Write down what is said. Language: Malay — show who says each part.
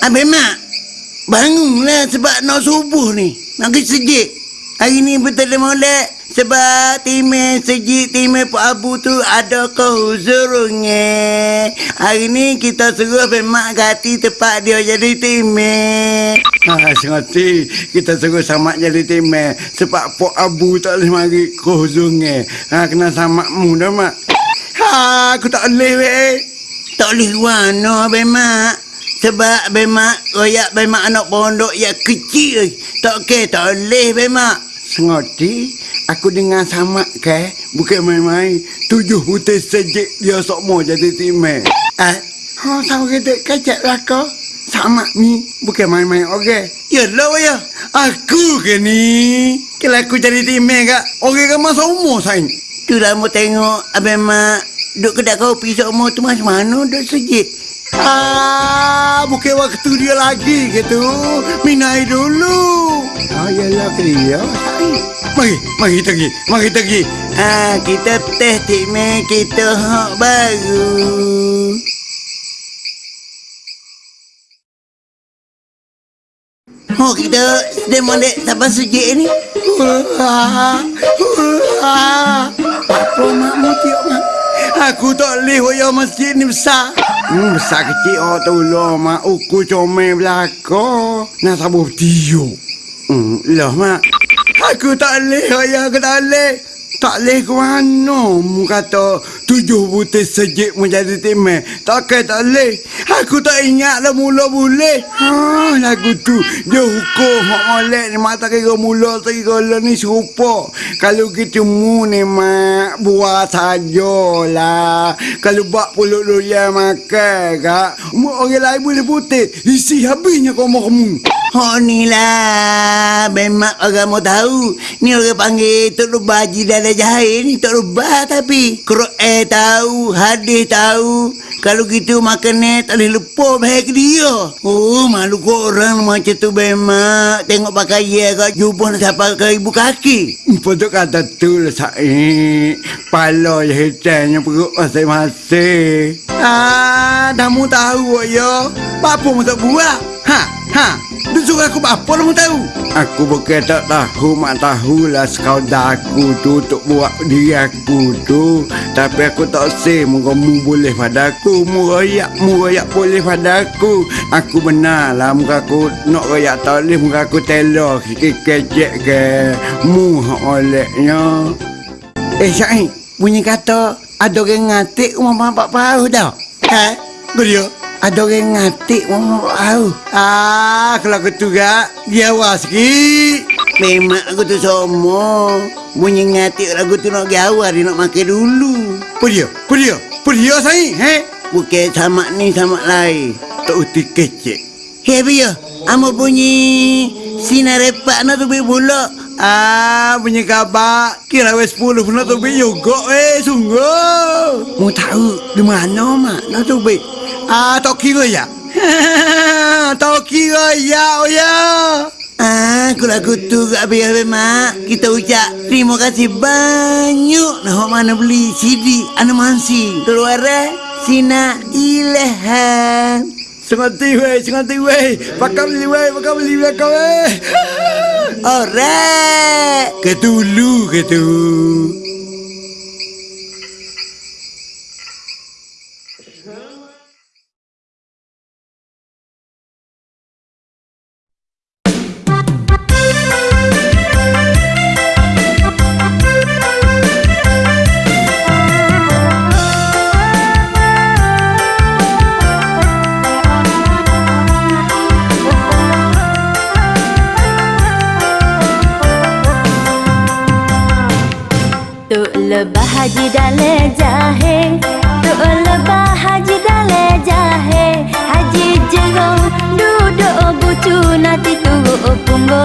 Speaker 1: Abang Mak, bangunlah sebab nak subuh ni. Makin sejik. Hari ni betul molek. Sebab timeh sejik timeh Pak Abu tu ada kehuzurnya. Hari ni kita suruh Abang Mak ganti tempat dia jadi timeh.
Speaker 2: Ha, sengerti kita suruh samak jadi timeh sebab Pok Abu tak boleh mari kohzungnya. Ha, kena samakmu dah, Mak. Ha, aku tak boleh, weh.
Speaker 1: Tak boleh warna Abang Mak. Sebab Abang Mak royak Abang Mak anak pondok yang kecil. Tak ke tak boleh Abang Mak.
Speaker 2: Sengerti aku dengar samak ke bukan main-main. Tujuh putih sejik dia sok mau jadi timeh.
Speaker 1: Ah,
Speaker 2: Ha, sama kita kacak lah kau. Samak ni bukan main-main, okey?
Speaker 1: ya lah ya.
Speaker 2: Aku ke ni? Kalau aku jadi timeh kak, orang kan masa umur sayang.
Speaker 1: Tu lah mau tengok Abang Mak duduk kedai kopi semua tu macam mana duduk sejik.
Speaker 2: Ah, bukan waktu dia lagi gitu. Minai dulu. Oh, yalah ke dia. Mari, mari kita pergi. Mari kita pergi.
Speaker 1: Ah, kita teh timeh kita hak baru. Oh, kita sedang molek sampai sejik ni.
Speaker 2: Wah, wah. Apa makmu tiap mak? Aku tak boleh waya masjid ni besar. Hmm, besar kecil oh tu lah mak. Uku comel belakang. Nak sabuh tiup. Hmm, lah mak. Aku tak boleh waya aku tak boleh. Tak ke mana mu kata tujuh butir sejik menjadi timah. Takkan tak boleh. Aku tak ingat lah mula boleh. Ha, lagu tu. Dia hukum mak molek ni mata kira mula kira lah ni serupa. Kalau gitu mu ni mak buat sajalah. Kalau bak pulut doyan makan kak. Mu orang lain boleh putih. Isi habisnya kau kamu.
Speaker 1: Oh ni lah Memang orang mau tahu. Ni orang panggil Tok Rubah Haji Dada Jahir ni Tok Rubah tapi Keruk eh tahu Hadis tahu. Kalau gitu makan ni Tak boleh lupa baik dia. Oh malu kau orang macam tu Memang. Tengok pakaian kau Jumpa nak siapa ke ibu kaki.
Speaker 2: Pada kata tu lah Said. Pala je hitamnya perut masing-masing. Ah, dah mu tahu ya. Apa mu tak buat? Ha, ha Dia suruh aku apa dah mu tahu? Aku bukan tak tahu Mak tahulah sekadar aku tu Untuk buat diri aku tu Tapi aku tak say Muka mu boleh pada aku Mu royak Mu royak boleh pada aku Aku benar lah Muka aku nak royak tak boleh Muka aku telur Kecek ke Mu hak olehnya Eh Syahid Bunyi kata Ada orang ngatik Rumah bapak paruh tau
Speaker 1: Ha?
Speaker 2: Kau dia Ada orang ngatik Rumah bapak paruh Ah Kalau aku kak Dia awas sikit
Speaker 1: Memang aku tu semua Bunyi ngatik lagu tu nak gawar Dia nak makan dulu
Speaker 2: Apa dia? Apa dia? Apa dia Syahid? He?
Speaker 1: Bukan sama ni sama lain
Speaker 2: Tak uti kecek
Speaker 1: Hei Bia, amo bunyi sinar repak nak tu bik pula.
Speaker 2: Ah, punya khabar. Kira wes 10 pun nak tubik juga eh, sungguh.
Speaker 1: Mu tahu di mana mak nak tu bik?
Speaker 2: Ah, tak kira ya? tak kira ya, oh ya.
Speaker 1: Ah, aku lagu tu kat Bia mak. Kita ucap terima kasih banyak nah mana beli CD animasi keluar eh. Sina Ilham.
Speaker 2: Sengerti weh, sengerti weh. Pakam beli weh, pakam beli belakang weh.
Speaker 1: Alright.
Speaker 2: Ketulu, तोलबा
Speaker 3: हाजी डाले जाहे तोलबा हाजी डाले जाहे हाजी जगो डूडो बुचू नाती तू पुंगो